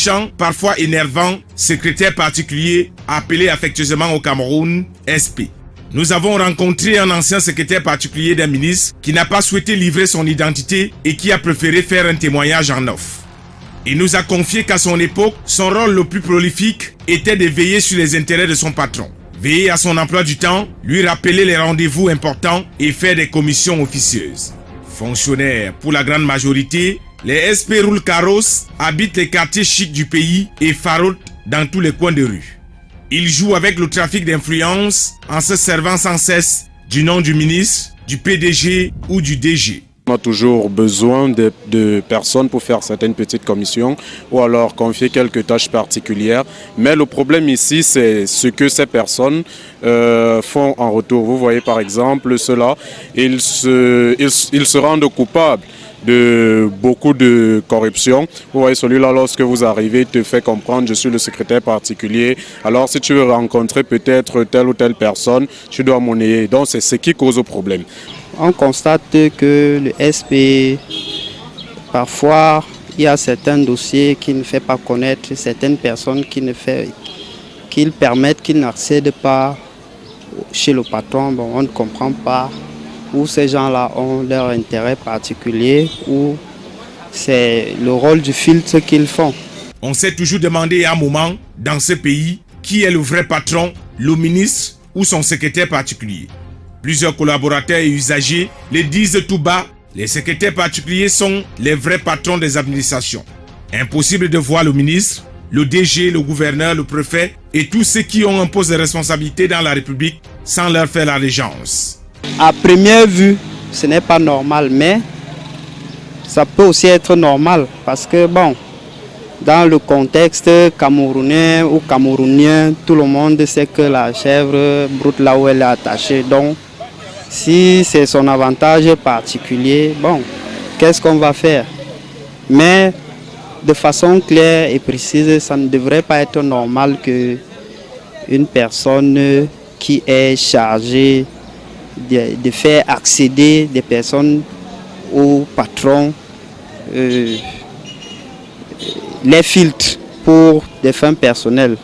Chant, parfois énervant, secrétaire particulier appelé affectueusement au Cameroun SP. Nous avons rencontré un ancien secrétaire particulier d'un ministre qui n'a pas souhaité livrer son identité et qui a préféré faire un témoignage en off. Il nous a confié qu'à son époque, son rôle le plus prolifique était de veiller sur les intérêts de son patron. Veiller à son emploi du temps, lui rappeler les rendez-vous importants et faire des commissions officieuses. Fonctionnaires pour la grande majorité, les SP roulent carrosse, habitent les quartiers chics du pays et farotent dans tous les coins de rue. Il joue avec le trafic d'influence en se servant sans cesse du nom du ministre, du PDG ou du DG. On a toujours besoin de, personnes pour faire certaines petites commissions ou alors confier quelques tâches particulières. Mais le problème ici, c'est ce que ces personnes euh, font en retour. Vous voyez par exemple cela, ils ils se rendent coupables de beaucoup de corruption. Vous voyez, celui-là, lorsque vous arrivez, te fait comprendre, je suis le secrétaire particulier. Alors, si tu veux rencontrer peut-être telle ou telle personne, tu dois monnayer. Donc, c'est ce qui cause le problème. On constate que le SP, parfois, il y a certains dossiers qui ne fait pas connaître, certaines personnes qui ne fait, qu'ils permettent qu'ils n'accèdent pas chez le patron. Bon, on ne comprend pas où ces gens-là ont leur intérêt particulier, ou c'est le rôle du filtre qu'ils font. On s'est toujours demandé à un moment, dans ce pays, qui est le vrai patron, le ministre ou son secrétaire particulier. Plusieurs collaborateurs et usagers les disent tout bas, les secrétaires particuliers sont les vrais patrons des administrations. Impossible de voir le ministre, le DG, le gouverneur, le préfet et tous ceux qui ont un poste de responsabilité dans la République sans leur faire l'allégeance. À première vue, ce n'est pas normal, mais ça peut aussi être normal parce que, bon, dans le contexte camerounais ou camerounien, tout le monde sait que la chèvre broute là où elle est attachée. Donc, si c'est son avantage particulier, bon, qu'est-ce qu'on va faire? Mais de façon claire et précise, ça ne devrait pas être normal que une personne qui est chargée de, faire accéder des personnes au patron euh, les filtres pour des fins personnelles.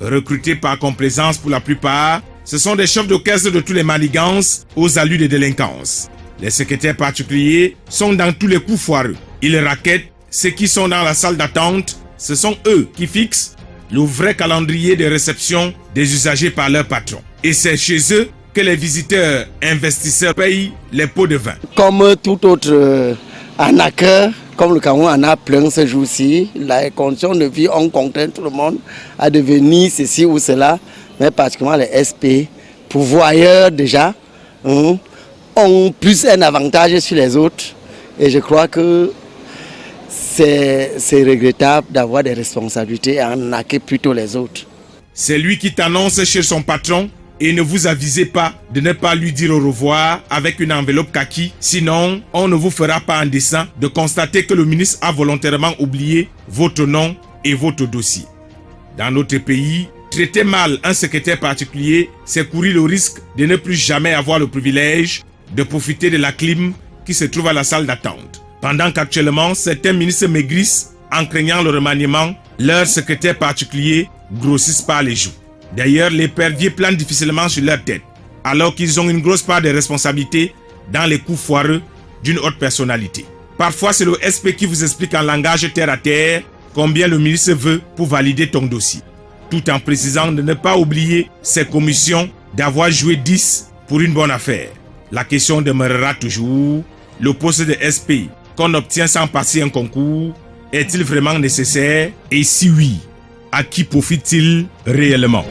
Recrutés par complaisance pour la plupart, ce sont des chefs caisse de tous les manigances aux allus de délinquance. Les secrétaires particuliers sont dans tous les coups foireux. Ils raquettent ceux qui sont dans la salle d'attente. Ce sont eux qui fixent le vrai calendrier de réception des usagers par leur patron. Et c'est chez eux que les visiteurs investisseurs payent les pots de vin. Comme tout autre euh, arnaqueur, comme le Cameroun en a plein ce jour-ci, les conditions de vie ont contraint tout le monde à devenir ceci ou cela, mais particulièrement les SP, pourvoyeurs déjà, hein, ont plus un avantage sur les autres. Et je crois que c'est regrettable d'avoir des responsabilités et arnaquer plutôt les autres. C'est lui qui t'annonce chez son patron et ne vous avisez pas de ne pas lui dire au revoir avec une enveloppe kaki, sinon on ne vous fera pas un dessin de constater que le ministre a volontairement oublié votre nom et votre dossier. Dans notre pays, traiter mal un secrétaire particulier, c'est courir le risque de ne plus jamais avoir le privilège de profiter de la clim qui se trouve à la salle d'attente. Pendant qu'actuellement, certains ministres maigrissent en craignant le remaniement, leurs secrétaires particuliers grossissent par les joues. D'ailleurs, les perviers planent difficilement sur leur tête, alors qu'ils ont une grosse part de responsabilité dans les coups foireux d'une haute personnalité. Parfois, c'est le SP qui vous explique en langage terre à terre combien le ministre veut pour valider ton dossier, tout en précisant de ne pas oublier ses commissions d'avoir joué 10 pour une bonne affaire. La question demeurera toujours, le poste de SP qu'on obtient sans passer un concours, est-il vraiment nécessaire? Et si oui, à qui profite-t-il réellement?